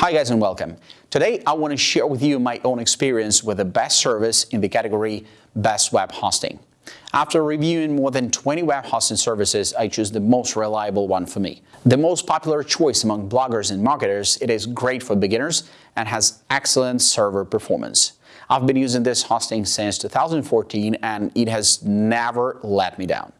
Hi guys and welcome. Today I want to share with you my own experience with the best service in the category Best Web Hosting. After reviewing more than 20 web hosting services, I choose the most reliable one for me. The most popular choice among bloggers and marketers, it is great for beginners and has excellent server performance. I've been using this hosting since 2014 and it has never let me down.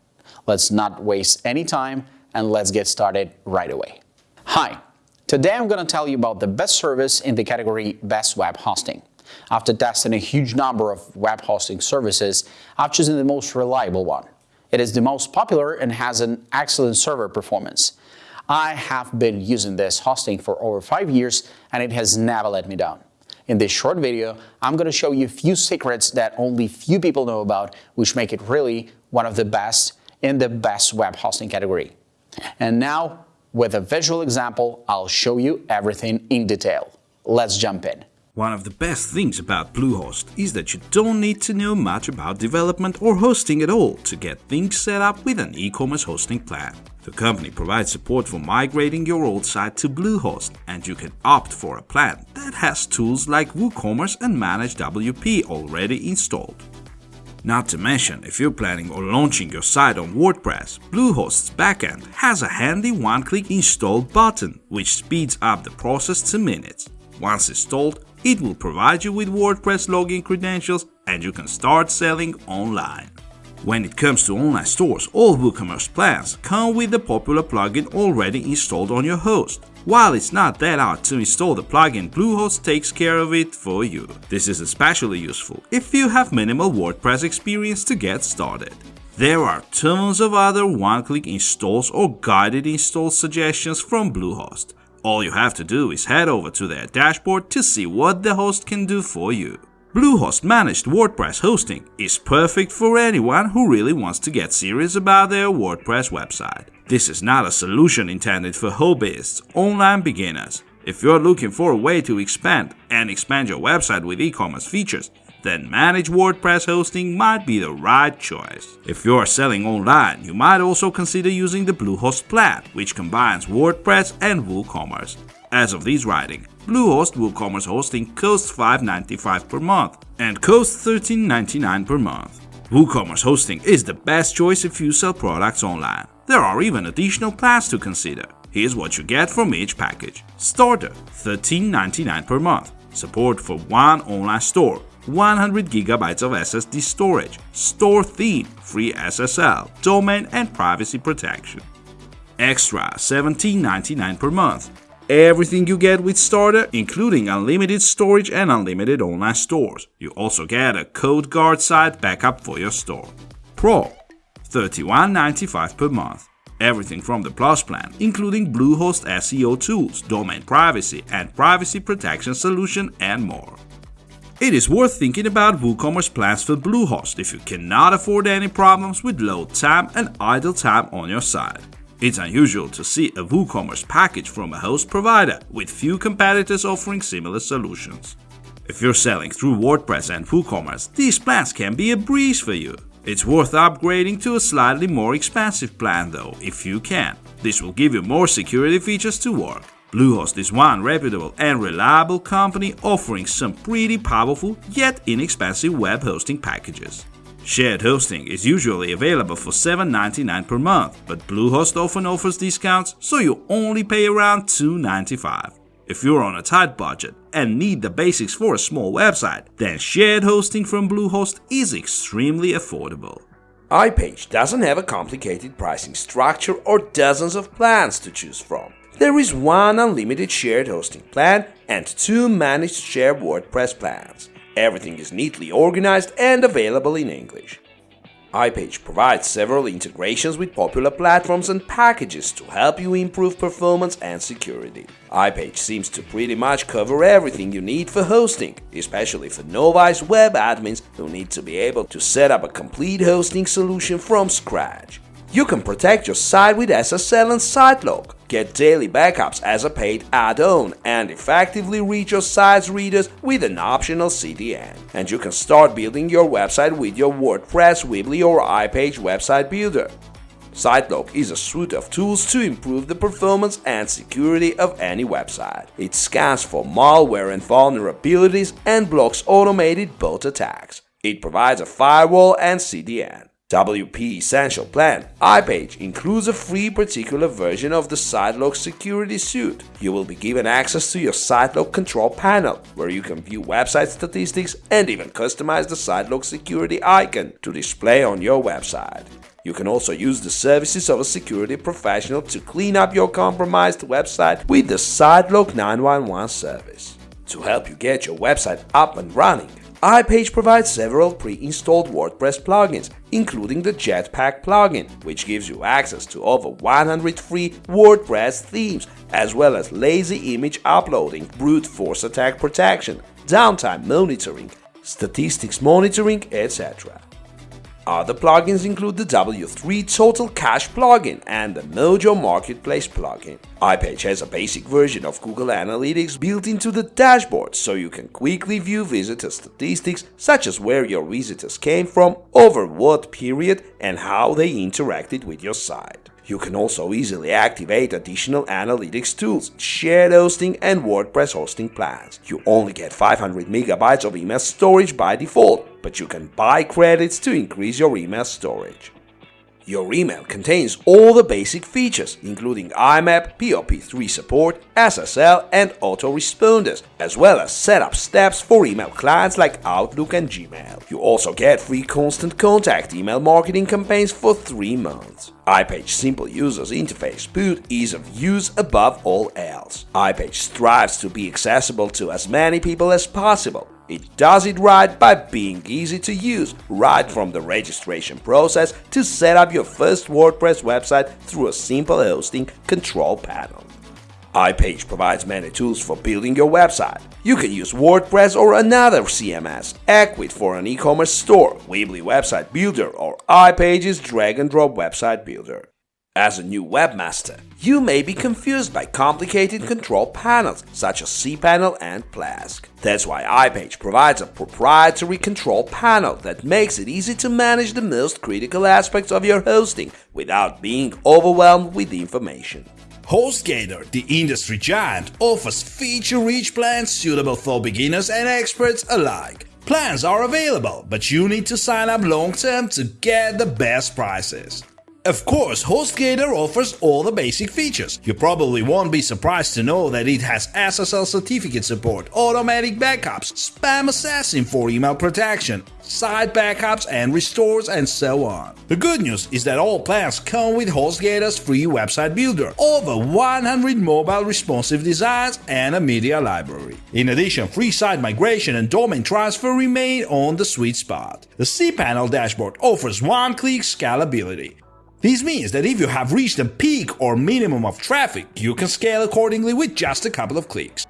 Let's not waste any time and let's get started right away. Hi, today I'm going to tell you about the best service in the category Best Web Hosting. After testing a huge number of web hosting services, I've chosen the most reliable one. It is the most popular and has an excellent server performance. I have been using this hosting for over 5 years and it has never let me down. In this short video, I'm going to show you a few secrets that only few people know about which make it really one of the best in the best web hosting category. And now, with a visual example, I'll show you everything in detail. Let's jump in. One of the best things about Bluehost is that you don't need to know much about development or hosting at all to get things set up with an e-commerce hosting plan. The company provides support for migrating your old site to Bluehost and you can opt for a plan that has tools like WooCommerce and Manage WP already installed. Not to mention, if you're planning on launching your site on WordPress, Bluehost's backend has a handy one-click install button which speeds up the process to minutes. Once installed, it will provide you with WordPress login credentials and you can start selling online. When it comes to online stores, all WooCommerce plans come with the popular plugin already installed on your host. While it's not that hard to install the plugin, Bluehost takes care of it for you. This is especially useful if you have minimal WordPress experience to get started. There are tons of other one-click installs or guided install suggestions from Bluehost. All you have to do is head over to their dashboard to see what the host can do for you. Bluehost managed WordPress hosting is perfect for anyone who really wants to get serious about their WordPress website. This is not a solution intended for hobbyists, online beginners. If you're looking for a way to expand and expand your website with e-commerce features, then Managed WordPress hosting might be the right choice. If you are selling online, you might also consider using the Bluehost plan, which combines WordPress and WooCommerce. As of this writing, Bluehost WooCommerce hosting costs $5.95 per month and costs $13.99 per month. WooCommerce hosting is the best choice if you sell products online. There are even additional plans to consider. Here's what you get from each package. Starter $13.99 per month. Support for one online store. 100 GB of SSD storage, store theme, free SSL, domain and privacy protection. Extra $17.99 per month. Everything you get with Starter, including unlimited storage and unlimited online stores. You also get a CodeGuard site backup for your store. Pro $31.95 per month. Everything from the Plus plan, including Bluehost SEO tools, domain privacy and privacy protection solution and more. It is worth thinking about WooCommerce plans for Bluehost if you cannot afford any problems with load time and idle time on your site. It's unusual to see a WooCommerce package from a host provider, with few competitors offering similar solutions. If you're selling through WordPress and WooCommerce, these plans can be a breeze for you. It's worth upgrading to a slightly more expensive plan though, if you can. This will give you more security features to work. Bluehost is one reputable and reliable company offering some pretty powerful yet inexpensive web hosting packages. Shared hosting is usually available for $7.99 per month, but Bluehost often offers discounts, so you only pay around $2.95. If you're on a tight budget and need the basics for a small website, then shared hosting from Bluehost is extremely affordable. iPage doesn't have a complicated pricing structure or dozens of plans to choose from. There is one unlimited shared hosting plan and two managed shared WordPress plans. Everything is neatly organized and available in English. iPage provides several integrations with popular platforms and packages to help you improve performance and security. iPage seems to pretty much cover everything you need for hosting, especially for novice web admins who need to be able to set up a complete hosting solution from scratch. You can protect your site with SSL and SiteLock, get daily backups as a paid add-on, and effectively reach your site's readers with an optional CDN. And you can start building your website with your WordPress, Weebly or iPage website builder. SiteLock is a suite of tools to improve the performance and security of any website. It scans for malware and vulnerabilities and blocks automated bot attacks. It provides a firewall and CDN. WP Essential Plan iPage includes a free particular version of the SiteLock security suite. You will be given access to your SiteLock control panel, where you can view website statistics and even customize the SiteLock security icon to display on your website. You can also use the services of a security professional to clean up your compromised website with the SiteLock 911 service. To help you get your website up and running, iPage provides several pre-installed WordPress plugins, including the Jetpack plugin, which gives you access to over 100 free WordPress themes, as well as lazy image uploading, brute force attack protection, downtime monitoring, statistics monitoring, etc. Other plugins include the W3 Total Cache plugin and the Mojo Marketplace plugin. iPage has a basic version of Google Analytics built into the dashboard so you can quickly view visitor statistics such as where your visitors came from, over what period, and how they interacted with your site. You can also easily activate additional analytics tools, shared hosting and WordPress hosting plans. You only get 500 megabytes of email storage by default, but you can buy credits to increase your email storage. Your email contains all the basic features, including IMAP, POP3 support, SSL, and autoresponders, as well as setup steps for email clients like Outlook and Gmail. You also get free Constant Contact email marketing campaigns for 3 months. iPage simple user's interface put ease of use above all else. iPage strives to be accessible to as many people as possible, it does it right by being easy to use, right from the registration process to set up your first WordPress website through a simple hosting control panel. iPage provides many tools for building your website. You can use WordPress or another CMS, Ecwid for an e-commerce store, Weebly Website Builder, or iPage's drag and drop website builder. As a new webmaster, you may be confused by complicated control panels such as cPanel and Plesk. That's why iPage provides a proprietary control panel that makes it easy to manage the most critical aspects of your hosting without being overwhelmed with information. HostGator, the industry giant, offers feature-rich plans suitable for beginners and experts alike. Plans are available, but you need to sign up long-term to get the best prices. Of course, HostGator offers all the basic features. You probably won't be surprised to know that it has SSL certificate support, automatic backups, SpamAssassin for email protection, site backups and restores, and so on. The good news is that all plans come with HostGator's free website builder, over 100 mobile responsive designs, and a media library. In addition, free site migration and domain transfer remain on the sweet spot. The cPanel dashboard offers one-click scalability. This means that if you have reached a peak or minimum of traffic, you can scale accordingly with just a couple of clicks.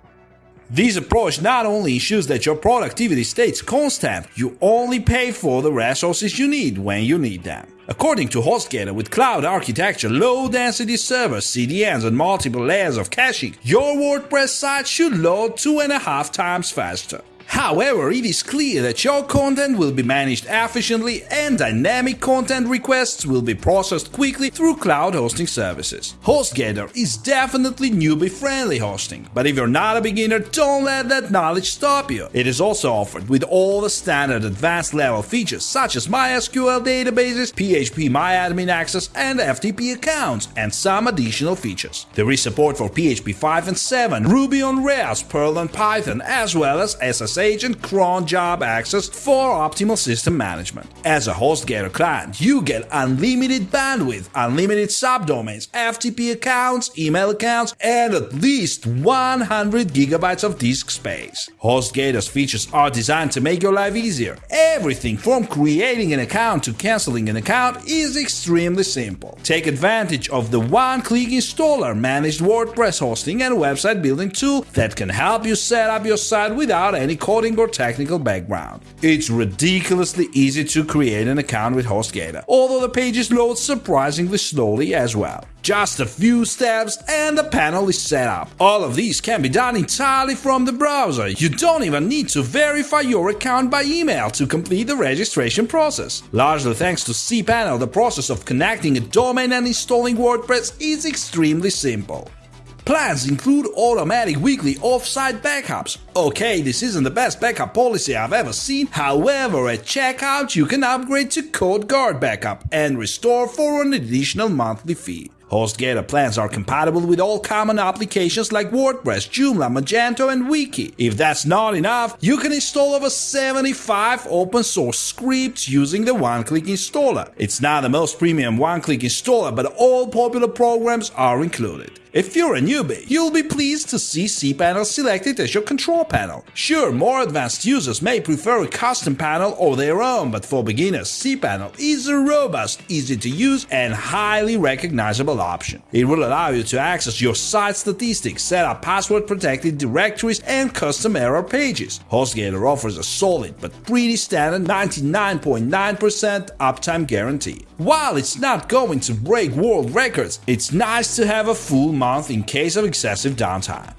This approach not only ensures that your productivity stays constant, you only pay for the resources you need when you need them. According to HostGator, with cloud architecture, low-density servers, CDNs, and multiple layers of caching, your WordPress site should load two and a half times faster. However, it is clear that your content will be managed efficiently and dynamic content requests will be processed quickly through cloud hosting services. HostGator is definitely newbie-friendly hosting, but if you're not a beginner, don't let that knowledge stop you. It is also offered with all the standard advanced level features such as MySQL databases, phpMyAdmin access, and FTP accounts, and some additional features. There is support for PHP 5 and 7, Ruby on Rails, Perl and Python, as well as SSH SSH and cron job access for optimal system management. As a HostGator client, you get unlimited bandwidth, unlimited subdomains, FTP accounts, email accounts, and at least 100 gigabytes of disk space. HostGator's features are designed to make your life easier. Everything from creating an account to canceling an account is extremely simple. Take advantage of the one-click installer managed WordPress hosting and website building tool that can help you set up your site without any coding or technical background. It's ridiculously easy to create an account with HostGator, although the pages load surprisingly slowly as well. Just a few steps and the panel is set up. All of these can be done entirely from the browser. You don't even need to verify your account by email to complete the registration process. Largely thanks to cPanel, the process of connecting a domain and installing WordPress is extremely simple. Plans include automatic weekly offsite backups. Okay, this isn't the best backup policy I've ever seen, however, at checkout you can upgrade to CodeGuard backup and restore for an additional monthly fee. HostGator plans are compatible with all common applications like WordPress, Joomla, Magento, and Wiki. If that's not enough, you can install over 75 open source scripts using the one-click installer. It's not the most premium one-click installer, but all popular programs are included. If you're a newbie, you'll be pleased to see cPanel selected as your control panel. Sure, more advanced users may prefer a custom panel or their own, but for beginners, cPanel is a robust, easy to use, and highly recognizable option. It will allow you to access your site statistics, set up password-protected directories, and custom error pages. HostGator offers a solid but pretty standard 99.9% uptime guarantee. While it's not going to break world records, it's nice to have a full month in case of excessive downtime.